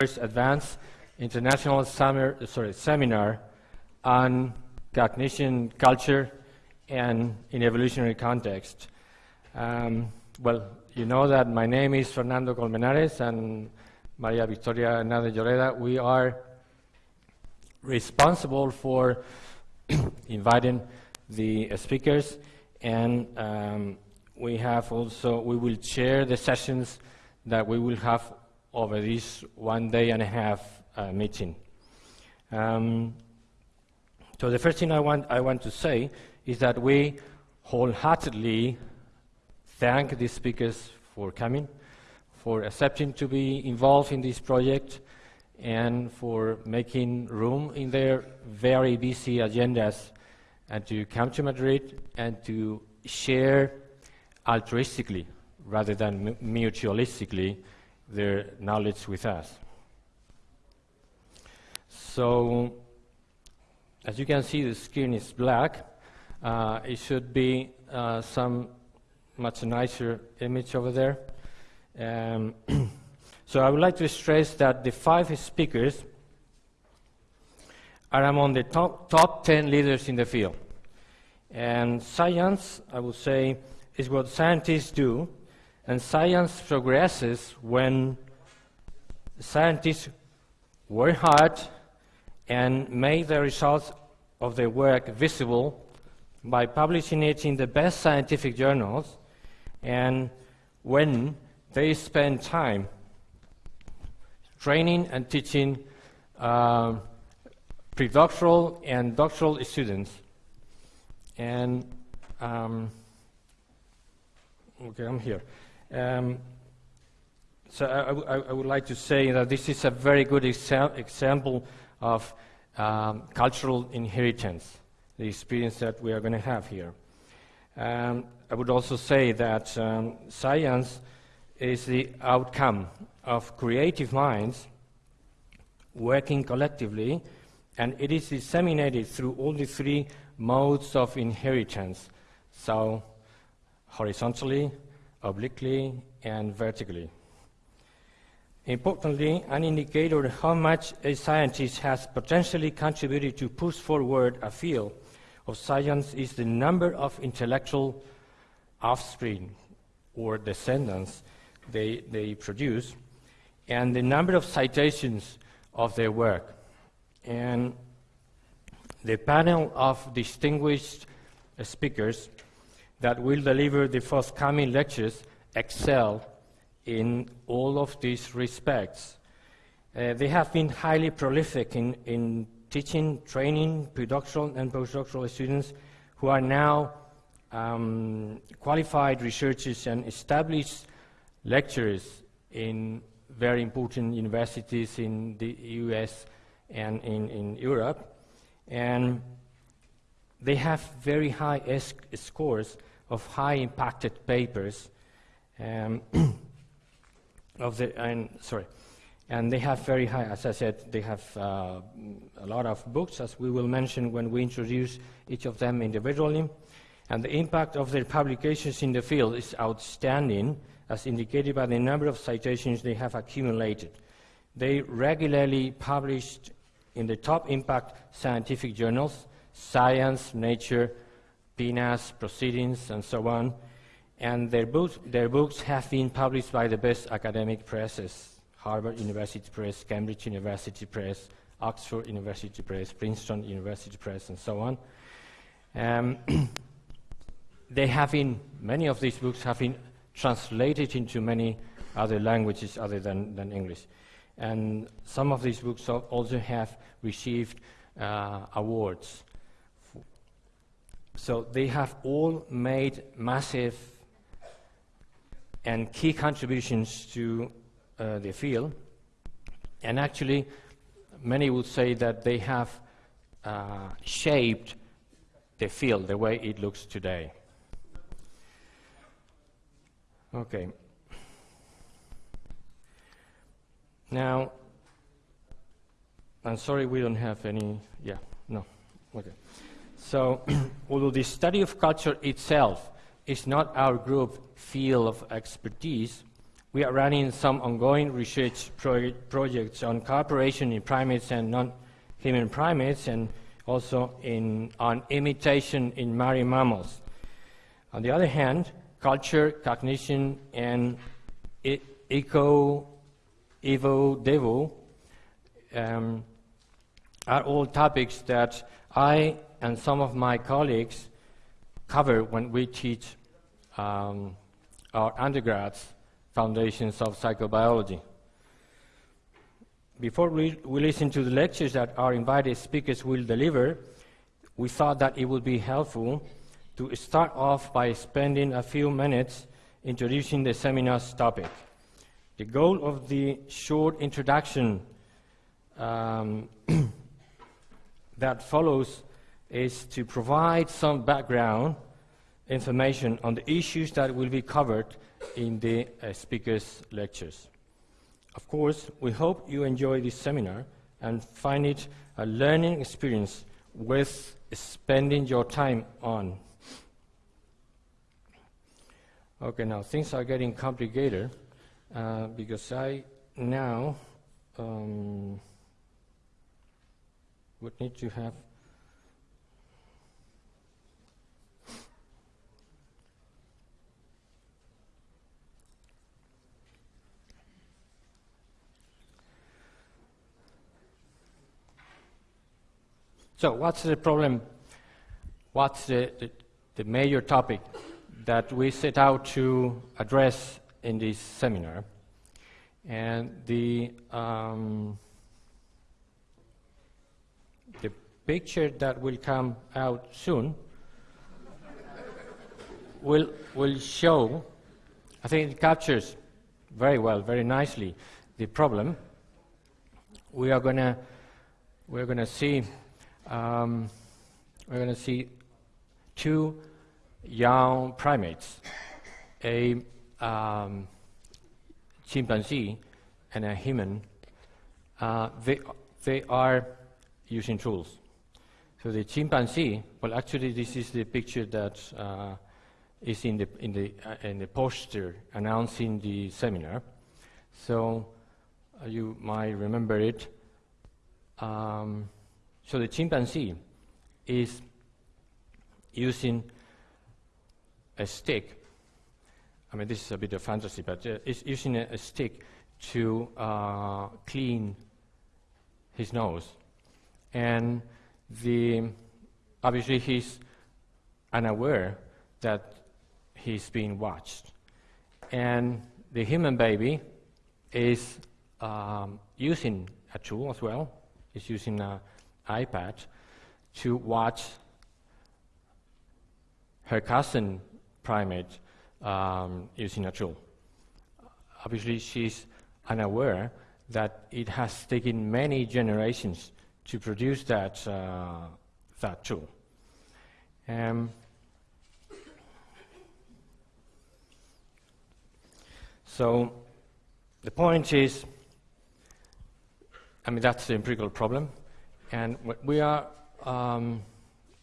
first advanced international summer, sorry, seminar on cognition, culture, and in evolutionary context. Um, well, you know that my name is Fernando Colmenares and Maria Victoria Hernández Lloreda. We are responsible for inviting the speakers and um, we have also, we will share the sessions that we will have over this one day and a half uh, meeting. Um, so the first thing I want, I want to say is that we wholeheartedly thank the speakers for coming, for accepting to be involved in this project, and for making room in their very busy agendas and to come to Madrid and to share altruistically rather than mutualistically their knowledge with us. So, as you can see, the screen is black. Uh, it should be uh, some much nicer image over there. Um, so I would like to stress that the five speakers are among the top, top 10 leaders in the field. And science, I would say, is what scientists do, and science progresses when scientists work hard and make the results of their work visible by publishing it in the best scientific journals and when they spend time training and teaching uh, predoctoral and doctoral students. And um, okay, I'm here. Um, so I, I, I, would like to say that this is a very good exa example of um, cultural inheritance, the experience that we are going to have here. Um, I would also say that um, science is the outcome of creative minds working collectively, and it is disseminated through all the three modes of inheritance, so horizontally, obliquely, and vertically. Importantly, an indicator of how much a scientist has potentially contributed to push forward a field of science is the number of intellectual offspring or descendants they, they produce and the number of citations of their work. And the panel of distinguished speakers that will deliver the forthcoming lectures excel in all of these respects. Uh, they have been highly prolific in, in teaching, training predoctoral and postdoctoral students who are now um, qualified researchers and established lecturers in very important universities in the US and in, in Europe. And they have very high S scores of high impacted papers. Um, of the, and sorry, and they have very high, as I said, they have uh, a lot of books, as we will mention when we introduce each of them individually. And the impact of their publications in the field is outstanding, as indicated by the number of citations they have accumulated. They regularly published in the top impact scientific journals, Science, Nature, PNAS, Proceedings, and so on, and their books, their books have been published by the best academic presses, Harvard University Press, Cambridge University Press, Oxford University Press, Princeton University Press, and so on. Um, they have been, many of these books have been translated into many other languages other than, than English. And some of these books also have received uh, awards. So they have all made massive and key contributions to uh, the field. And actually, many would say that they have uh, shaped the field the way it looks today. Okay. Now, I'm sorry we don't have any, yeah. So, although the study of culture itself is not our group field of expertise, we are running some ongoing research pro projects on cooperation in primates and non-human primates and also in, on imitation in marine mammals. On the other hand, culture, cognition, and e eco, evo, devo um, are all topics that I and some of my colleagues cover when we teach um, our undergrads foundations of psychobiology. Before we, we listen to the lectures that our invited speakers will deliver, we thought that it would be helpful to start off by spending a few minutes introducing the seminar's topic. The goal of the short introduction um, that follows is to provide some background information on the issues that will be covered in the uh, speakers' lectures. Of course, we hope you enjoy this seminar and find it a learning experience worth spending your time on. Okay, now things are getting complicated uh, because I now um, would need to have So what's the problem? What's the, the, the, major topic that we set out to address in this seminar? And the, um, the picture that will come out soon will, will show, I think it captures very well, very nicely, the problem. We are going to we're going to see um, we're going to see two young primates, a um, chimpanzee and a human. Uh, they, they are using tools. So the chimpanzee, well, actually, this is the picture that uh, is in the, in, the, uh, in the poster announcing the seminar. So uh, you might remember it. Um, so the chimpanzee is using a stick. I mean, this is a bit of fantasy, but uh, it's using a, a stick to uh, clean his nose. And the, obviously he's unaware that he's being watched. And the human baby is um, using a tool as well. He's using a, iPad to watch her cousin primate um, using a tool. Obviously, she's unaware that it has taken many generations to produce that, uh, that tool. Um, so the point is, I mean, that's the empirical problem. And what we are, um,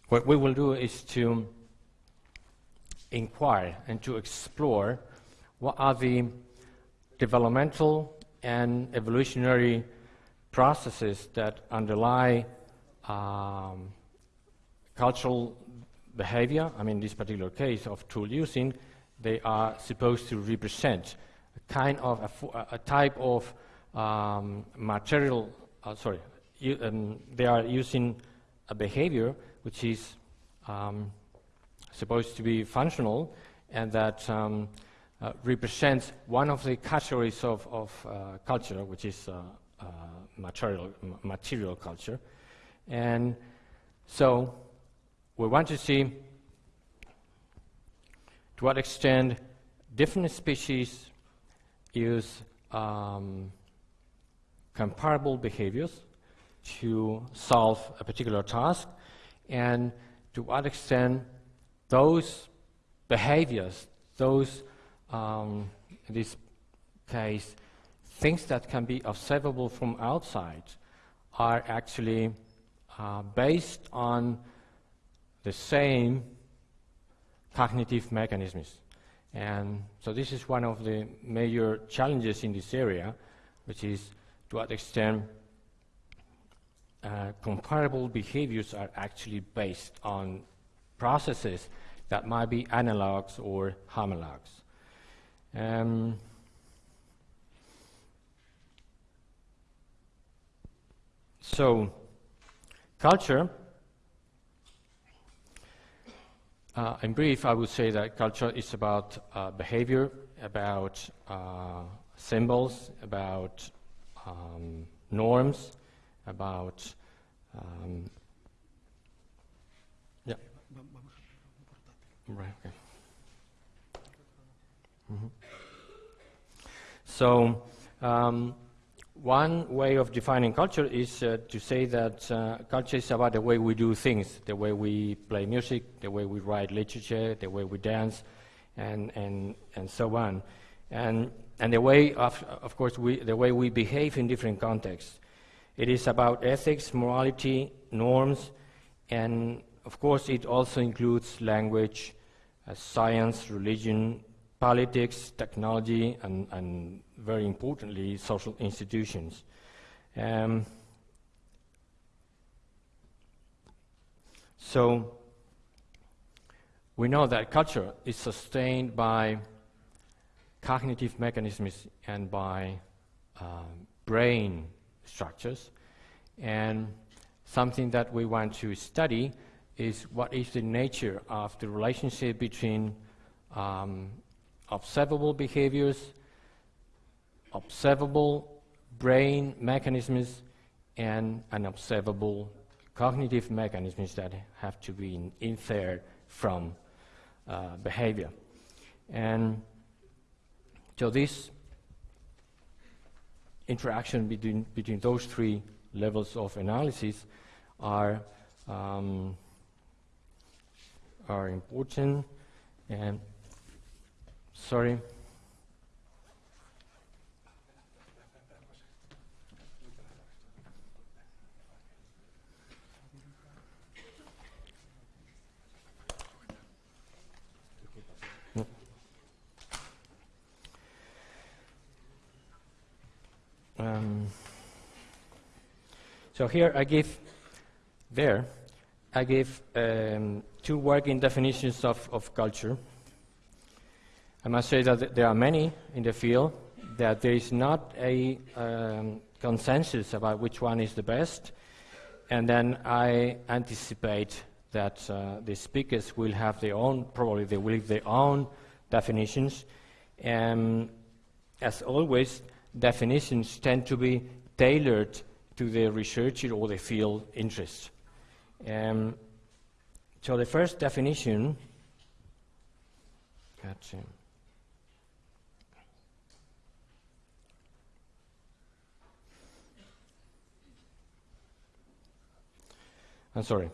what we will do is to inquire and to explore what are the developmental and evolutionary processes that underlie um, cultural behavior. I mean, in this particular case of tool using, they are supposed to represent a kind of a, a type of um, material, uh, sorry, um, they are using a behavior which is um, supposed to be functional and that um, uh, represents one of the categories of, of uh, culture, which is uh, uh material, material culture. And so we want to see to what extent different species use um, comparable behaviors to solve a particular task and to what extent those behaviors, those, um, in this case, things that can be observable from outside are actually uh, based on the same cognitive mechanisms. And so this is one of the major challenges in this area, which is to what extent uh, comparable behaviors are actually based on processes that might be analogs or homologs. Um, so, culture, uh, in brief, I would say that culture is about uh, behavior, about uh, symbols, about um, norms, about um, yeah. Right. Okay. Mm -hmm. So, um, one way of defining culture is uh, to say that uh, culture is about the way we do things, the way we play music, the way we write literature, the way we dance, and and and so on, and and the way of of course we the way we behave in different contexts. It is about ethics, morality, norms, and of course it also includes language, uh, science, religion, politics, technology, and, and very importantly, social institutions. Um, so we know that culture is sustained by cognitive mechanisms and by uh, brain structures. And something that we want to study is what is the nature of the relationship between um, observable behaviors, observable brain mechanisms, and unobservable cognitive mechanisms that have to be inferred from uh, behavior. And so this interaction between, between those three levels of analysis are, um, are important. And sorry. So here I give, there, I give um, two working definitions of, of culture. I must say that there are many in the field, that there is not a um, consensus about which one is the best, and then I anticipate that uh, the speakers will have their own, probably they will have their own definitions, and as always, definitions tend to be tailored to the researcher or the field interest. Um, so the first definition, gotcha. I'm sorry.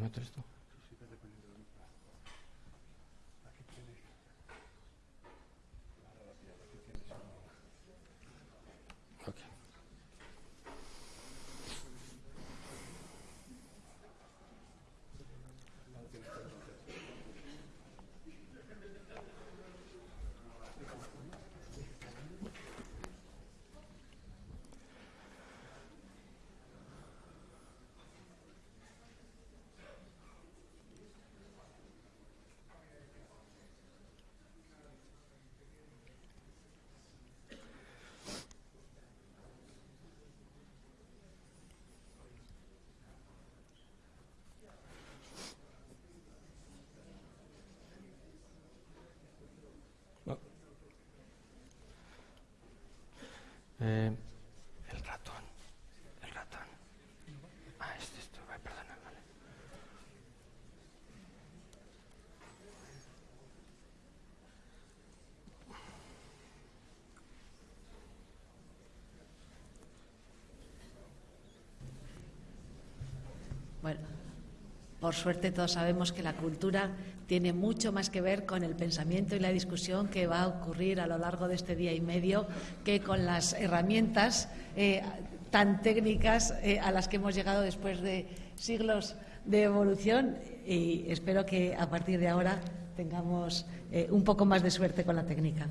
¿dónde está esto? Por suerte todos sabemos que la cultura tiene mucho más que ver con el pensamiento y la discusión que va a ocurrir a lo largo de este día y medio que con las herramientas eh, tan técnicas eh, a las que hemos llegado después de siglos de evolución y espero que a partir de ahora tengamos eh, un poco más de suerte con la técnica.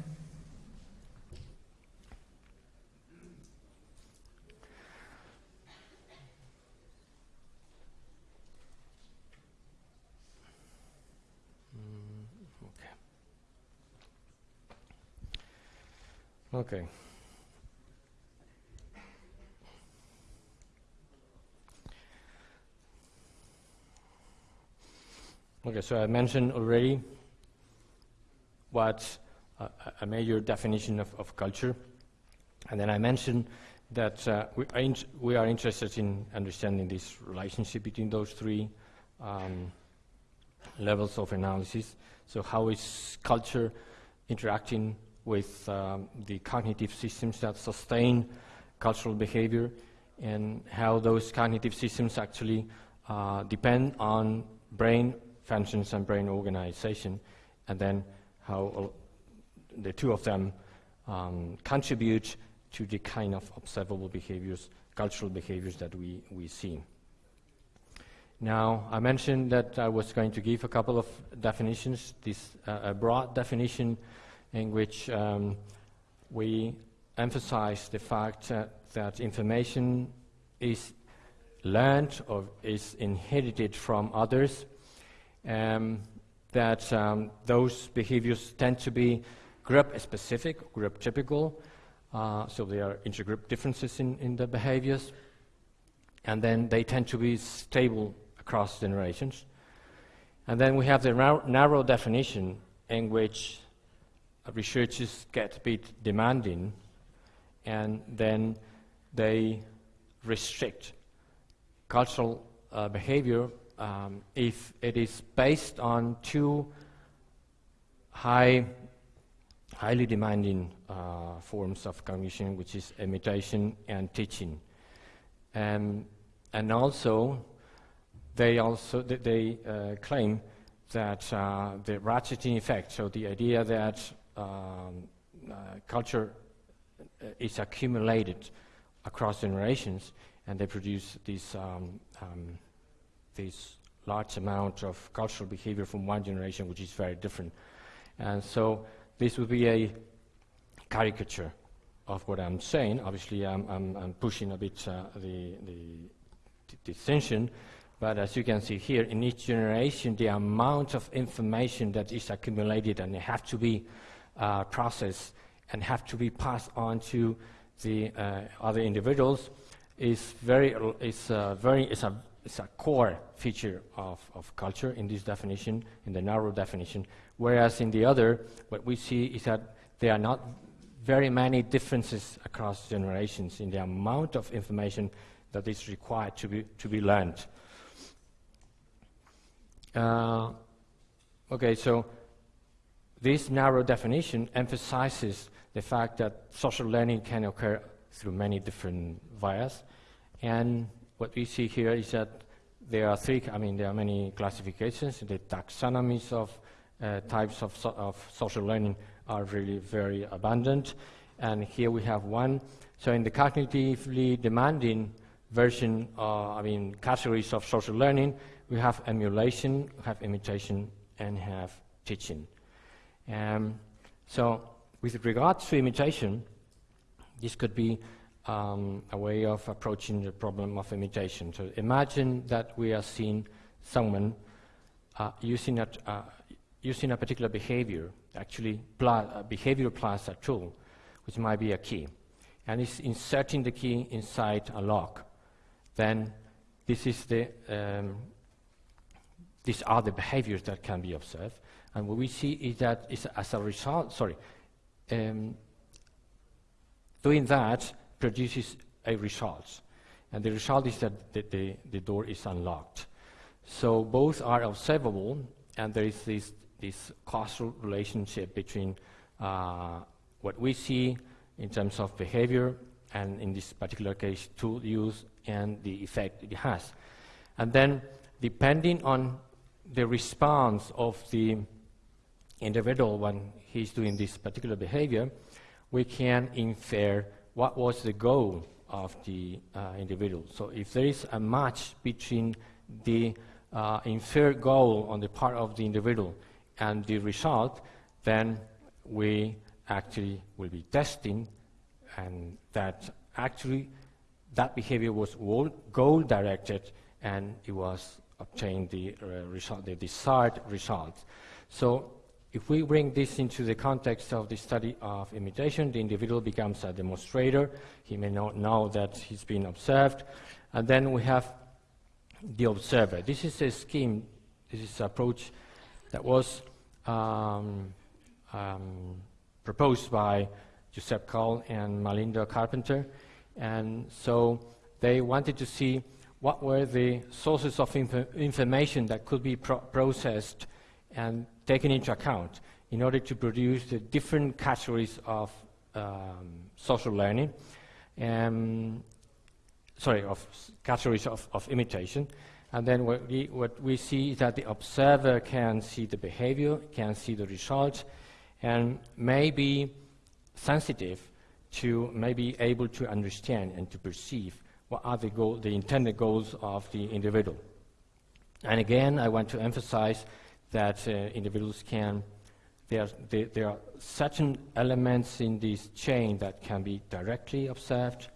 Okay. Okay, so I mentioned already what uh, a major definition of, of, culture, and then I mentioned that uh, we, are we, are interested in understanding this relationship between those three um, levels of analysis. So how is culture interacting with um, the cognitive systems that sustain cultural behavior and how those cognitive systems actually uh, depend on brain functions and brain organization, and then how the two of them um, contribute to the kind of observable behaviors, cultural behaviors that we, we see. Now, I mentioned that I was going to give a couple of definitions, this uh, a broad definition in which um, we emphasize the fact uh, that information is learned or is inherited from others um, that um, those behaviors tend to be group specific, group typical, uh, so there are intergroup differences in, in the behaviors, and then they tend to be stable across generations. And then we have the narrow definition in which researchers get a bit demanding, and then they restrict cultural uh, behavior um, if it is based on two high, highly demanding uh, forms of cognition, which is imitation and teaching. Um, and also, they also th they uh, claim that uh, the ratcheting effect, so the idea that um, uh, culture uh, is accumulated across generations, and they produce these um, um this large amount of cultural behavior from one generation, which is very different. And so this would be a caricature of what I'm saying. Obviously, I'm, I'm, I'm pushing a bit uh, the, the, distinction, but as you can see here, in each generation, the amount of information that is accumulated and they have to be uh, processed and have to be passed on to the uh, other individuals is very, is, uh, very, is a it's a core feature of, of culture in this definition, in the narrow definition, whereas in the other, what we see is that there are not very many differences across generations in the amount of information that is required to be, to be learned. Uh, okay, so this narrow definition emphasizes the fact that social learning can occur through many different vias, and what we see here is that there are three, I mean, there are many classifications. The taxonomies of uh, types of, so of social learning are really very abundant. And here we have one. So in the cognitively demanding version, uh, I mean, categories of social learning, we have emulation, we have imitation, and have teaching. Um, so with regards to imitation, this could be um, a way of approaching the problem of imitation. So imagine that we are seeing someone uh, using, a, uh, using a particular behavior, actually plus, behavior plus a tool, which might be a key, and is inserting the key inside a lock. Then this is the, um, these are the behaviors that can be observed. And what we see is that as a result, sorry, um, doing that, produces a result. And the result is that the, the, the door is unlocked. So both are observable, and there is this, this causal relationship between uh, what we see in terms of behavior, and in this particular case, tool use, and the effect it has. And then depending on the response of the individual when he's doing this particular behavior, we can infer what was the goal of the uh, individual. So if there is a match between the uh, inferred goal on the part of the individual and the result, then we actually will be testing and that actually that behavior was goal directed and it was obtained the uh, result, the desired result. So if we bring this into the context of the study of imitation, the individual becomes a demonstrator. He may not know that he's been observed. And then we have the observer. This is a scheme, this is an approach that was um, um, proposed by Joseph Call and Malinda Carpenter. And so they wanted to see what were the sources of inf information that could be pro processed and taken into account in order to produce the different categories of um, social learning, um, sorry, of categories of, of imitation. And then what we, what we see is that the observer can see the behavior, can see the results, and may be sensitive to, may be able to understand and to perceive what are the, goal, the intended goals of the individual. And again, I want to emphasize that uh, individuals can, there, there, are certain elements in this chain that can be directly observed,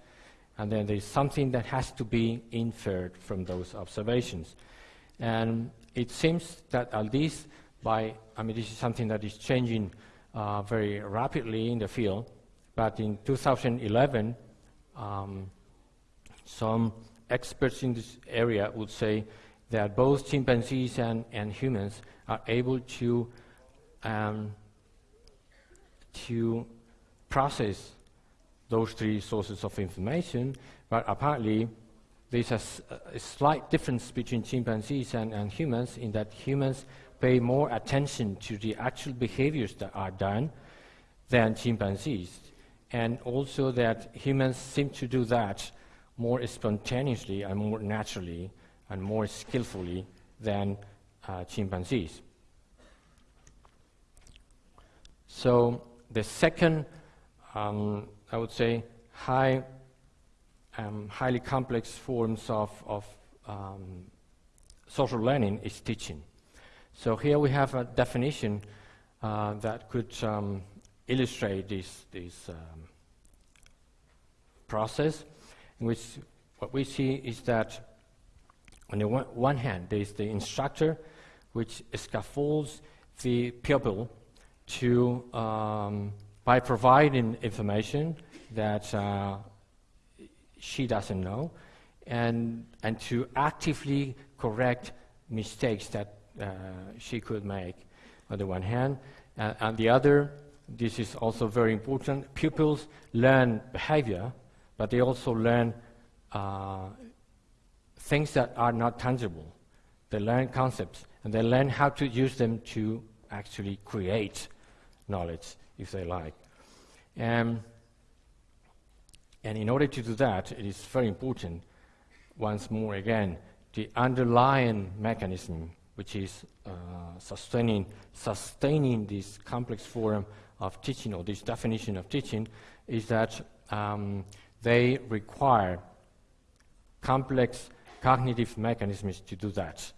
and then there's something that has to be inferred from those observations. And it seems that at least by, I mean, this is something that is changing uh, very rapidly in the field, but in 2011, um, some experts in this area would say that both chimpanzees and, and humans are able to, um, to process those three sources of information, but apparently there's a, a slight difference between chimpanzees and, and, humans in that humans pay more attention to the actual behaviors that are done than chimpanzees. And also that humans seem to do that more spontaneously and more naturally and more skillfully than uh, chimpanzees. So the second, um, I would say, high, um, highly complex forms of, of um, social learning is teaching. So here we have a definition uh, that could um, illustrate this, this um, process, in which what we see is that on the one, one hand, there is the instructor, which scaffolds the pupil to, um, by providing information that uh, she doesn't know, and, and to actively correct mistakes that uh, she could make, on the one hand. Uh, on the other, this is also very important, pupils learn behavior, but they also learn uh, things that are not tangible. They learn concepts, and they learn how to use them to actually create knowledge, if they like. Um, and in order to do that, it is very important, once more again, the underlying mechanism which is uh, sustaining, sustaining this complex form of teaching or this definition of teaching is that um, they require complex cognitive mechanisms to do that.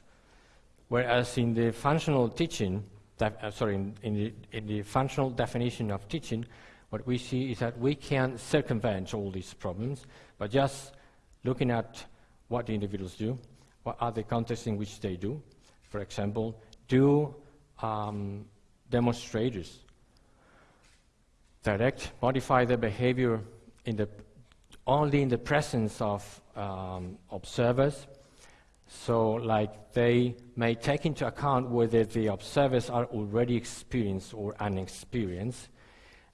Whereas in the functional teaching, uh, sorry, in, in, the, in the functional definition of teaching, what we see is that we can circumvent all these problems by just looking at what the individuals do, what are the contexts in which they do. For example, do um, demonstrators direct, modify their behavior in the, only in the presence of um, observers. So, like, they may take into account whether the observers are already experienced or unexperienced.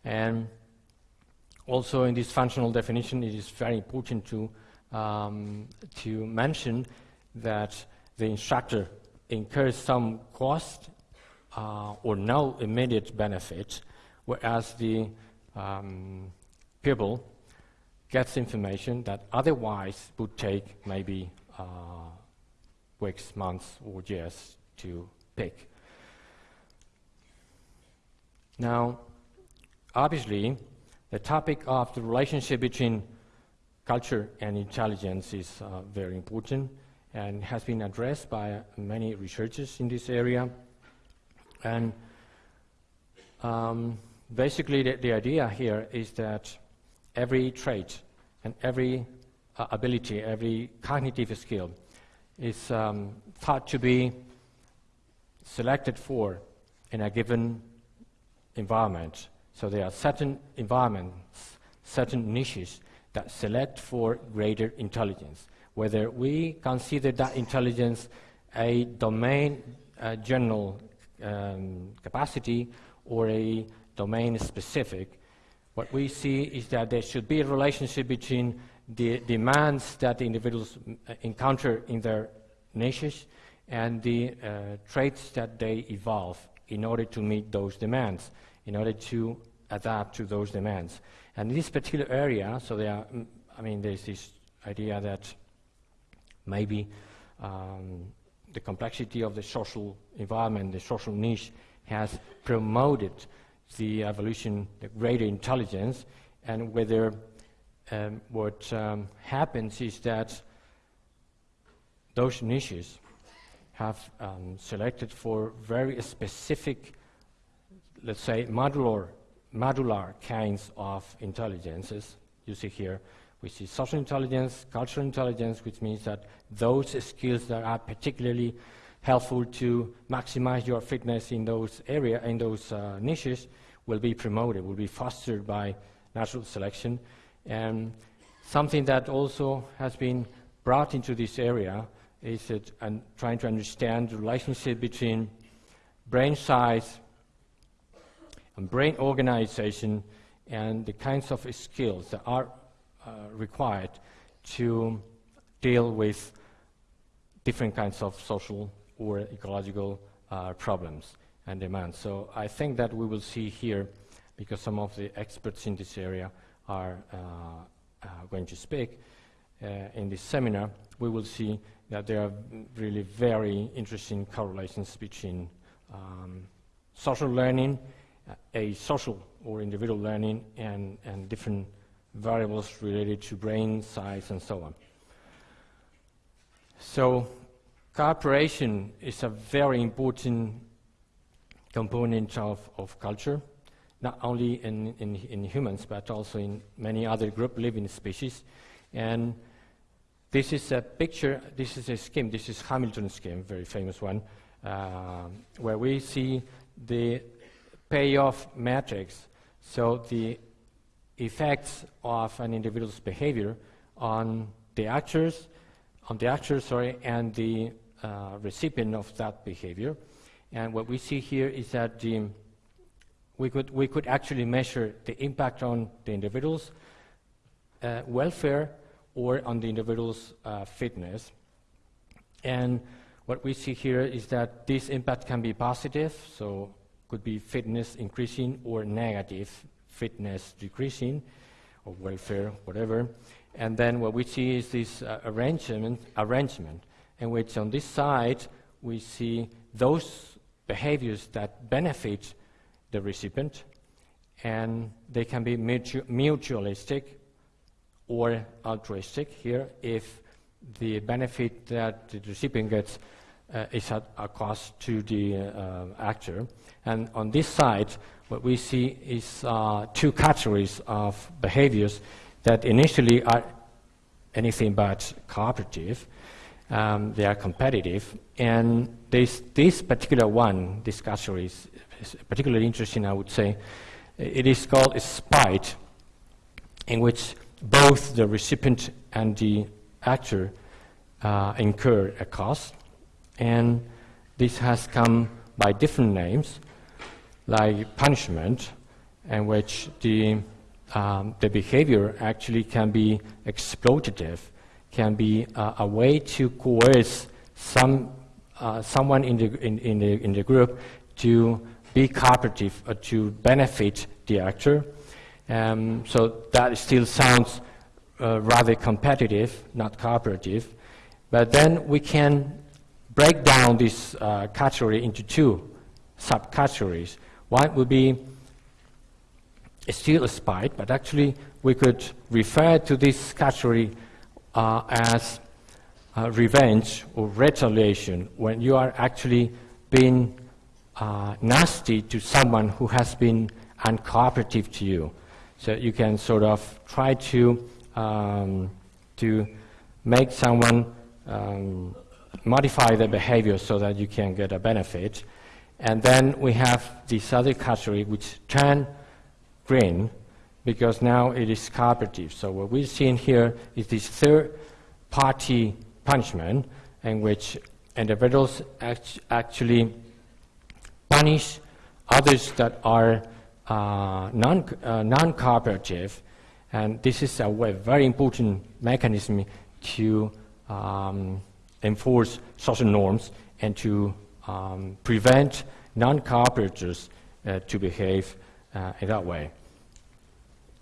And also, in this functional definition, it is very important to, um, to mention that the instructor incurs some cost uh, or no immediate benefit, whereas the um, pupil gets information that otherwise would take maybe uh, weeks, months, or years to pick. Now, obviously, the topic of the relationship between culture and intelligence is uh, very important and has been addressed by many researchers in this area. And um, basically, the, the, idea here is that every trait and every uh, ability, every cognitive skill is um, thought to be selected for in a given environment. So there are certain environments, certain niches that select for greater intelligence. Whether we consider that intelligence a domain uh, general um, capacity or a domain specific, what we see is that there should be a relationship between the demands that individuals uh, encounter in their niches and the uh, traits that they evolve in order to meet those demands, in order to adapt to those demands. And in this particular area, so there are, mm, I mean, there's this idea that maybe um, the complexity of the social environment, the social niche, has promoted the evolution, the greater intelligence, and whether um, what um, happens is that those niches have um, selected for very specific, let's say, modular, modular kinds of intelligences. You see here, we see social intelligence, cultural intelligence, which means that those skills that are particularly helpful to maximize your fitness in those area, in those uh, niches, will be promoted, will be fostered by natural selection. And something that also has been brought into this area is that I'm trying to understand the relationship between brain size and brain organization and the kinds of skills that are uh, required to deal with different kinds of social or ecological uh, problems and demands. So I think that we will see here, because some of the experts in this area are uh, uh going to speak uh, in this seminar, we will see that there are really very interesting correlations between um, social learning, a social or individual learning, and, and different variables related to brain size and so on. So cooperation is a very important component of, of culture, not only in, in, in humans, but also in many other group living species. And this is a picture, this is a scheme, this is Hamilton's scheme, very famous one, uh, where we see the payoff matrix, so the effects of an individual's behavior on the actors, on the actor, sorry, and the uh, recipient of that behavior. And what we see here is that the, we, could, we could actually measure the impact on the individual's uh, welfare or on the individual's uh, fitness. And what we see here is that this impact can be positive, so could be fitness increasing or negative, fitness decreasing, or welfare, whatever. And then what we see is this uh, arrangement, arrangement, in which on this side we see those behaviors that benefit the recipient, and they can be mutu mutualistic or altruistic here if the benefit that the recipient gets uh, is at a cost to the uh, actor. And on this side, what we see is uh, two categories of behaviors that initially are anything but cooperative. Um, they are competitive. And this, this particular one, this category is, is particularly interesting, I would say. It is called a spite, in which both the recipient and the actor uh, incur a cost, and this has come by different names, like punishment, in which the, um, the behavior actually can be exploitative, can be uh, a way to coerce some, uh, someone in the, in, in, the, in the group to be cooperative, or to benefit the actor, um, so that still sounds uh, rather competitive, not cooperative. But then we can break down this uh, category into two subcategories. One would be still a spite, but actually we could refer to this category uh, as uh, revenge or retaliation when you are actually being uh, nasty to someone who has been uncooperative to you. So you can sort of try to, um, to make someone um, modify their behavior so that you can get a benefit. And then we have this other category which turn green because now it is cooperative. So what we're seeing here is this third party punishment in which individuals act actually punish others that are uh, non, uh, non-cooperative and this is a very important mechanism to um, enforce social norms and to um, prevent non-cooperators uh, to behave uh, in that way.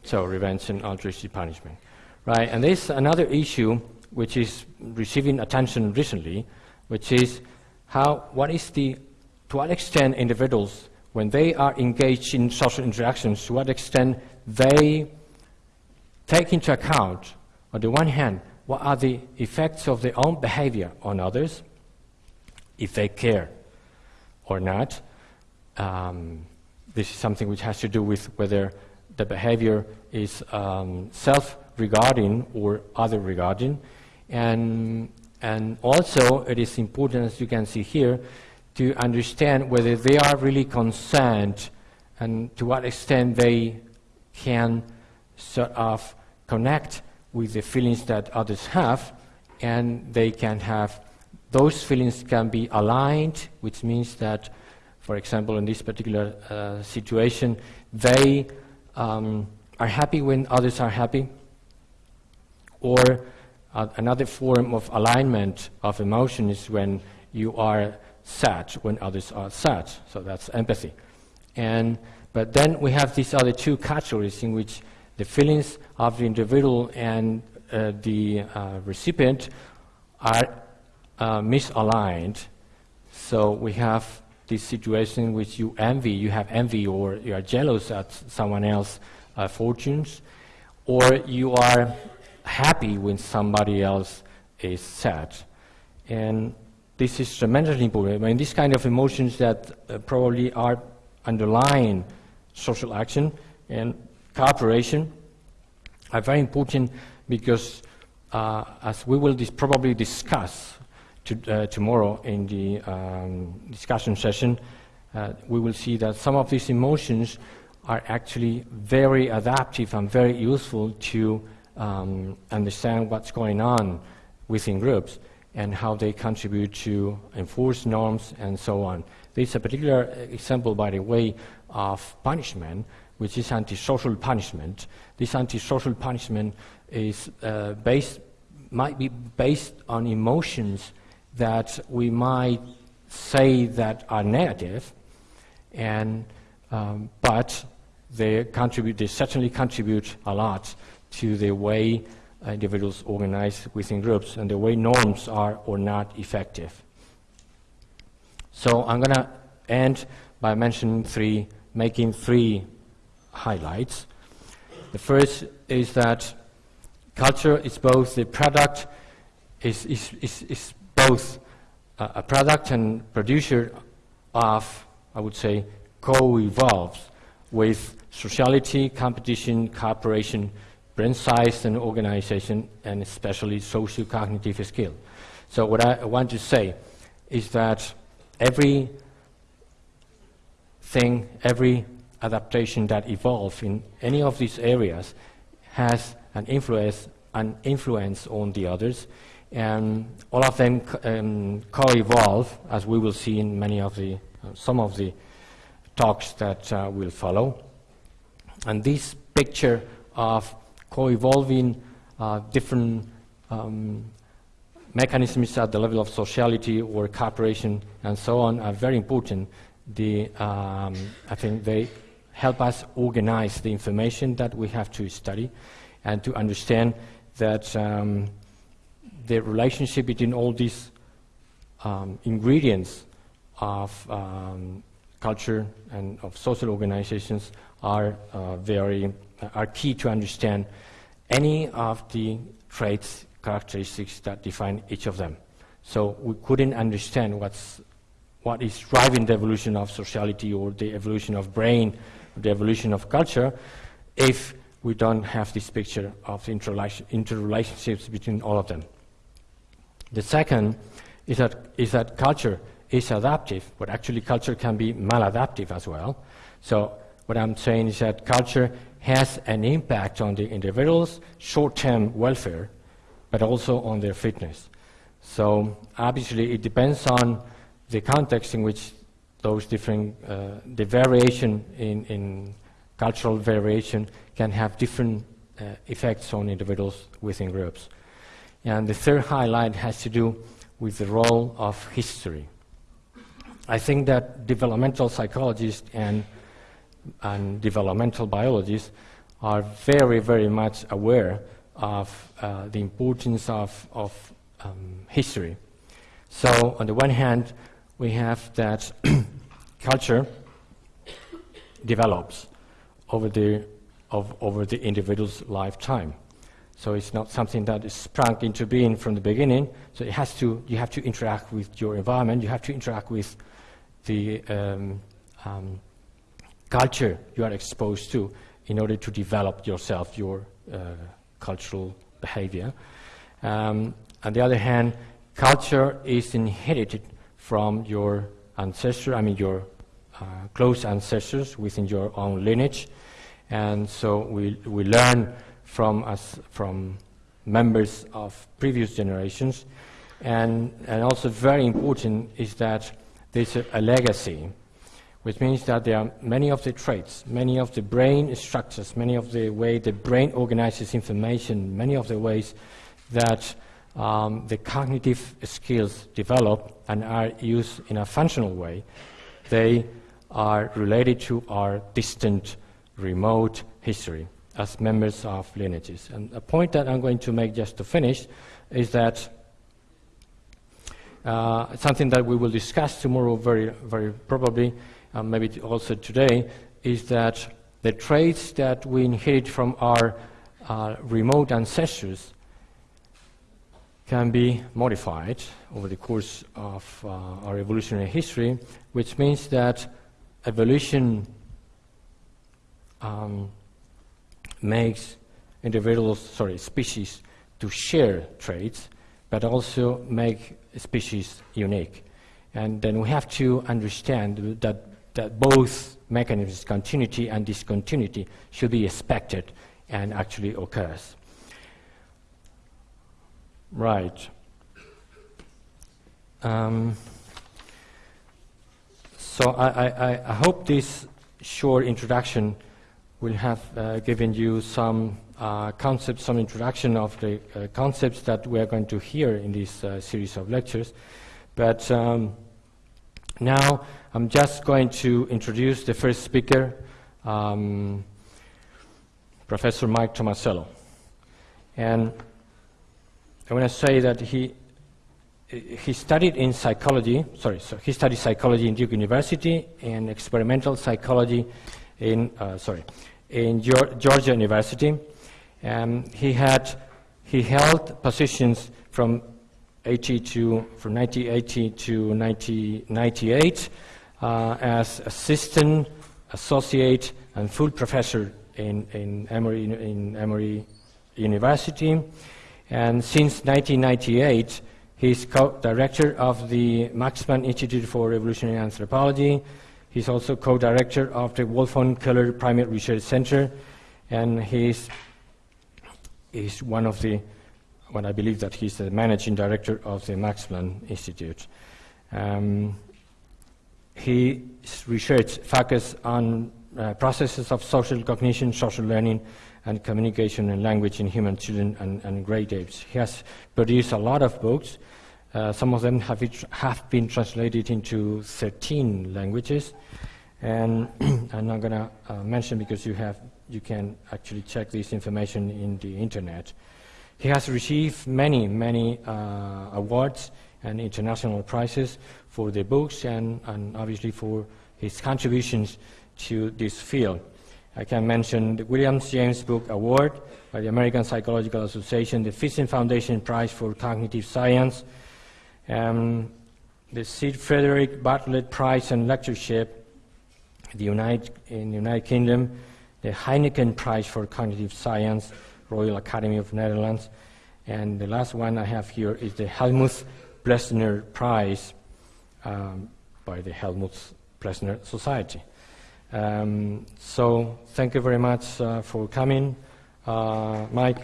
So revenge and altruistic punishment. Right, and there's another issue which is receiving attention recently, which is how, what is the, to what extent individuals, when they are engaged in social interactions, to what extent they take into account, on the one hand, what are the effects of their own behavior on others, if they care or not. Um, this is something which has to do with whether the behavior is um, self-regarding or other-regarding. And, and also, it is important, as you can see here, to understand whether they are really concerned and to what extent they can sort of connect with the feelings that others have, and they can have, those feelings can be aligned, which means that, for example, in this particular uh, situation, they um, are happy when others are happy, or uh, another form of alignment of emotion is when you are sad, when others are sad. So that's empathy. And, but then we have these other two categories in which the feelings of the individual and uh, the uh, recipient are uh, misaligned. So we have this situation in which you envy, you have envy or you are jealous at someone else's uh, fortunes, or you are happy when somebody else is sad. And this is tremendously important. I mean, these kind of emotions that uh, probably are underlying social action and cooperation are very important because, uh, as we will dis probably discuss to, uh, tomorrow in the um, discussion session, uh, we will see that some of these emotions are actually very adaptive and very useful to um, understand what's going on within groups and how they contribute to enforce norms and so on. There's a particular example, by the way, of punishment, which is antisocial punishment. This antisocial punishment is uh, based, might be based on emotions that we might say that are negative, and, um, but they contribute, they certainly contribute a lot to the way individuals organize within groups and the way norms are or not effective. So I'm going to end by mentioning three, making three highlights. The first is that culture is both the product, is, is, is, is both a, product and producer of, I would say, co-evolves with sociality, competition, cooperation, brain size and organization, and especially socio-cognitive skill. So what I want to say is that every thing, every adaptation that evolves in any of these areas has an influence, an influence on the others, and all of them um, co-evolve, as we will see in many of the, uh, some of the talks that uh, will follow. And this picture of co-evolving uh, different um, mechanisms at the level of sociality or cooperation and so on are very important. The, um, I think they help us organize the information that we have to study and to understand that um, the relationship between all these um, ingredients of um, culture and of social organizations are uh, very are key to understand any of the traits characteristics that define each of them. So we couldn't understand what's what is driving the evolution of sociality or the evolution of brain, the evolution of culture, if we don't have this picture of interrelationships between all of them. The second is that, is that culture is adaptive, but actually culture can be maladaptive as well. So what I'm saying is that culture has an impact on the individual's short-term welfare, but also on their fitness. So obviously it depends on the context in which those different, uh, the variation in, in, cultural variation can have different uh, effects on individuals within groups. And the third highlight has to do with the role of history. I think that developmental psychologists and, and developmental biologists are very, very much aware of uh, the importance of, of um, history. So on the one hand, we have that culture develops over the, of, over the individual's lifetime. So it's not something that is sprung into being from the beginning. So it has to, you have to interact with your environment, you have to interact with the um, um, culture you are exposed to in order to develop yourself, your uh, cultural behavior. Um, on the other hand, culture is inherited from your ancestor, I mean your uh, close ancestors within your own lineage. And so we, we learn from us, from members of previous generations. And, and also very important is that there's a, a legacy, which means that there are many of the traits, many of the brain structures, many of the way the brain organizes information, many of the ways that um, the cognitive skills develop and are used in a functional way, they are related to our distant, remote history as members of lineages. And a point that I'm going to make just to finish is that uh, something that we will discuss tomorrow very, very probably, uh, maybe also today, is that the traits that we inherit from our uh, remote ancestors can be modified over the course of uh, our evolutionary history, which means that evolution um, makes individuals, sorry, species to share traits, but also make species unique. And then we have to understand that, that both mechanisms, continuity and discontinuity, should be expected and actually occurs. Right. Um, so I, I, I, hope this short introduction will have uh, given you some uh, concepts, some introduction of the uh, concepts that we are going to hear in this uh, series of lectures. But um, now I'm just going to introduce the first speaker, um, Professor Mike Tomasello. And I want to say that he he studied in psychology. Sorry, so he studied psychology in Duke University and experimental psychology in uh, sorry in Georgia University. Um, he had he held positions from 80 to from 1980 to 1998 uh, as assistant, associate, and full professor in in Emory, in Emory University. And since 1998, he's co-director of the Max Planck Institute for Evolutionary Anthropology. He's also co-director of the Wolfgang Köhler Primate Research Center, and he's, he's one of the, well, I believe that he's the managing director of the Max Planck Institute. Um, his research focuses on uh, processes of social cognition, social learning, and communication and language in human children and, and great apes. He has produced a lot of books. Uh, some of them have, have been translated into 13 languages. And I'm not going to uh, mention because you, have, you can actually check this information in the internet. He has received many, many uh, awards and international prizes for the books and, and obviously for his contributions to this field. I can mention the William James Book Award by the American Psychological Association, the Fyssen Foundation Prize for Cognitive Science, um, the Sir Frederick Bartlett Prize and Lectureship the United, in the United Kingdom, the Heineken Prize for Cognitive Science, Royal Academy of Netherlands, and the last one I have here is the Helmuth Plessner Prize um, by the Helmuth Plessner Society. Um, so thank you very much uh, for coming, uh, Mike.